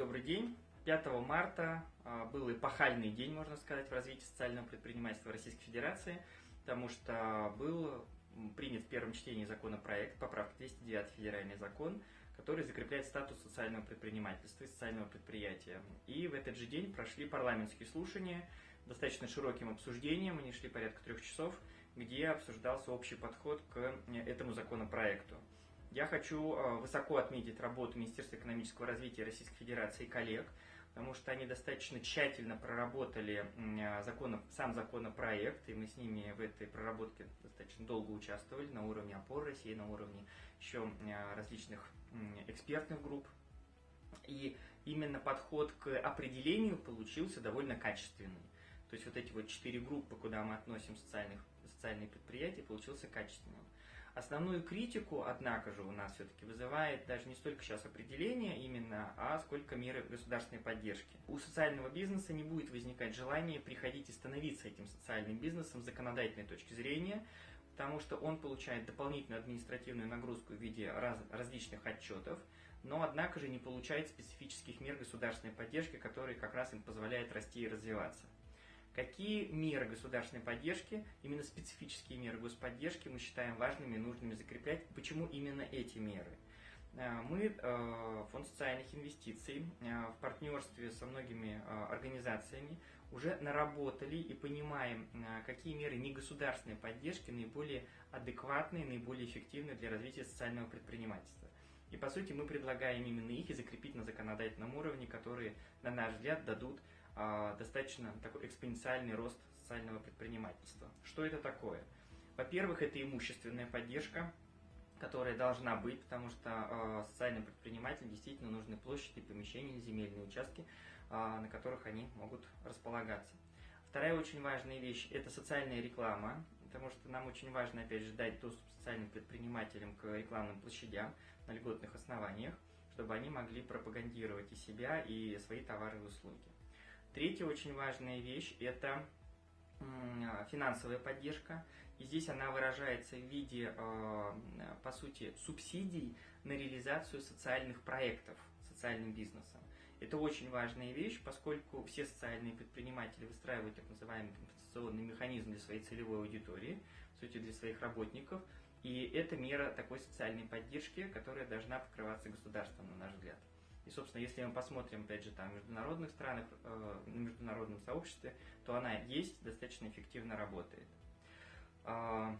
добрый день. 5 марта а, был эпохальный день, можно сказать, в развитии социального предпринимательства Российской Федерации, потому что был принят в первом чтении законопроект, поправка 209 федеральный закон, который закрепляет статус социального предпринимательства и социального предприятия. И в этот же день прошли парламентские слушания, достаточно широким обсуждением, они шли порядка трех часов, где обсуждался общий подход к э, этому законопроекту. Я хочу э, высоко отметить работу Министерства экономического развития Российской Федерации и коллег, потому что они достаточно тщательно проработали э, закон, сам законопроект, и мы с ними в этой проработке достаточно долго участвовали на уровне опор России, на уровне еще э, различных экспертных групп. И именно подход к определению получился довольно качественный. То есть вот эти вот четыре группы, куда мы относим социальных, социальные предприятия, получился качественным. Основную критику, однако же, у нас все-таки вызывает даже не столько сейчас определение именно, а сколько меры государственной поддержки. У социального бизнеса не будет возникать желания приходить и становиться этим социальным бизнесом с законодательной точки зрения, потому что он получает дополнительную административную нагрузку в виде раз, различных отчетов, но однако же не получает специфических мер государственной поддержки, которые как раз им позволяют расти и развиваться. Какие меры государственной поддержки, именно специфические меры господдержки мы считаем важными и нужными закреплять? Почему именно эти меры? Э, мы, э, Фонд социальных инвестиций, э, в партнерстве со многими организациями уже наработали и понимаем, какие меры негосударственной поддержки наиболее адекватные, наиболее эффективны для развития социального предпринимательства. И по сути мы предлагаем именно их и закрепить на законодательном уровне, которые, на наш взгляд, дадут достаточно такой экспоненциальный рост социального предпринимательства. Что это такое? Во-первых, это имущественная поддержка, которая должна быть, потому что э, социальным предпринимателям действительно нужны площади, помещения, земельные участки, э, на которых они могут располагаться. Вторая очень важная вещь – это социальная реклама, потому что нам очень важно, опять же, дать доступ социальным предпринимателям к рекламным площадям на льготных основаниях, чтобы они могли пропагандировать и себя, и свои товары и услуги. Третья очень важная вещь – это финансовая поддержка. И здесь она выражается в виде, э, по сути, субсидий на реализацию социальных проектов социальным бизнесом. Это очень важная вещь, поскольку все социальные предприниматели выстраивают так называемый компенсационный механизм для своей целевой аудитории, в сути, для своих работников. И это мера такой социальной поддержки, которая должна покрываться государством, на наш взгляд. И, собственно, если мы посмотрим, опять же, там, в международных странах, э, на международном сообществе, то она есть, достаточно эффективно работает. Э,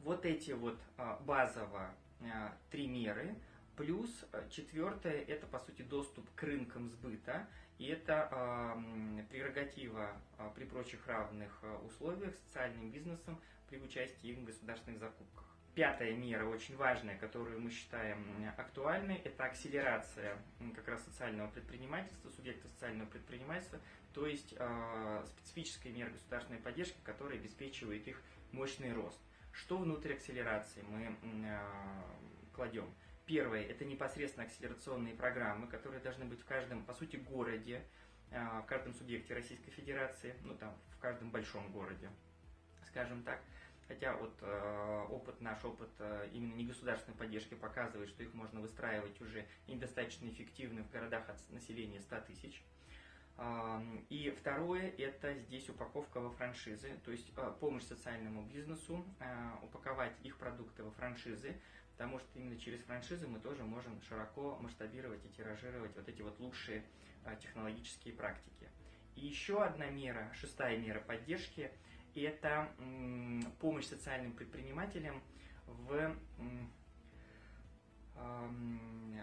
вот эти вот э, базово э, три меры, плюс четвертое, это, по сути, доступ к рынкам сбыта, и это э, прерогатива э, при прочих равных условиях социальным бизнесом при участии в государственных закупках. Пятая мера, очень важная, которую мы считаем актуальной, это акселерация как раз социального предпринимательства, субъекта социального предпринимательства, то есть э, специфическая мера государственной поддержки, которая обеспечивает их мощный рост. Что внутрь акселерации мы э, кладем? Первое – это непосредственно акселерационные программы, которые должны быть в каждом, по сути, городе, э, в каждом субъекте Российской Федерации, ну там, в каждом большом городе, скажем так. Хотя вот э, опыт, наш опыт э, именно негосударственной поддержки показывает, что их можно выстраивать уже недостаточно эффективно в городах от населения 100 тысяч. И второе, это здесь упаковка во франшизы, то есть э, помощь социальному бизнесу, э, упаковать их продукты во франшизы, потому что именно через франшизы мы тоже можем широко масштабировать и тиражировать вот эти вот лучшие технологические практики. И еще одна мера, шестая мера поддержки – это помощь социальным предпринимателям в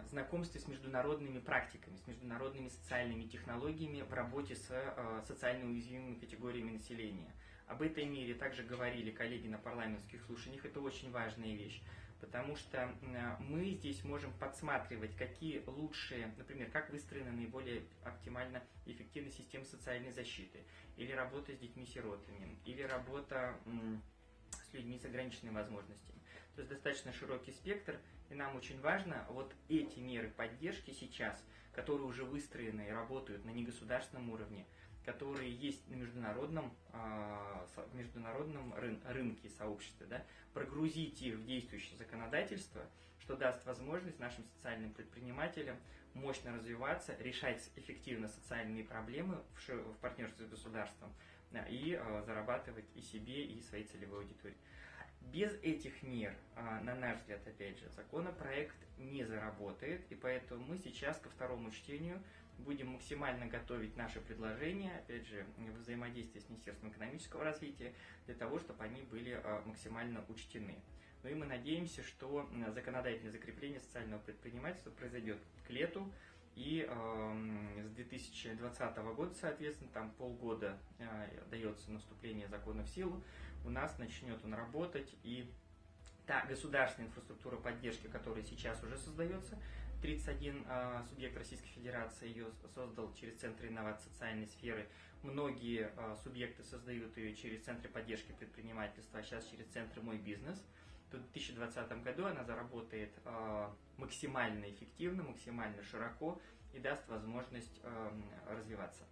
знакомстве с международными практиками, с международными социальными технологиями в работе с э, социально уязвимыми категориями населения. Об этой мере также говорили коллеги на парламентских слушаниях, это очень важная вещь, потому что мы здесь можем подсматривать, какие лучшие, например, как выстроена наиболее оптимально эффективная система социальной защиты, или работа с детьми-сиротами, или работа с людьми с ограниченными возможностями. То есть достаточно широкий спектр, и нам очень важно вот эти меры поддержки сейчас, которые уже выстроены и работают на негосударственном уровне, которые есть на международном, в международном рынке сообществе, да, прогрузить их в действующее законодательство, что даст возможность нашим социальным предпринимателям мощно развиваться, решать эффективно социальные проблемы в, партнерстве с государством и зарабатывать и себе, и своей целевой аудитории. Без этих мер, а, на наш взгляд, опять же, законопроект не заработает, и поэтому мы сейчас ко второму чтению будем максимально готовить наши предложения, опять же, в взаимодействии с Министерством экономического развития, для того, чтобы они были а, максимально учтены. Ну и мы надеемся, что законодательное закрепление социального предпринимательства произойдет к лету, и э, с 2020 года, соответственно, там полгода э, дается наступление закона в силу, у нас начнет он работать, и та государственная инфраструктура поддержки, которая сейчас уже создается, 31 э, субъект Российской Федерации ее создал через Центры инноваций социальной сферы. Многие э, субъекты создают ее через Центры поддержки предпринимательства, а сейчас через Центры «Мой бизнес». То в 2020 году она заработает э, максимально эффективно, максимально широко и даст возможность э, развиваться.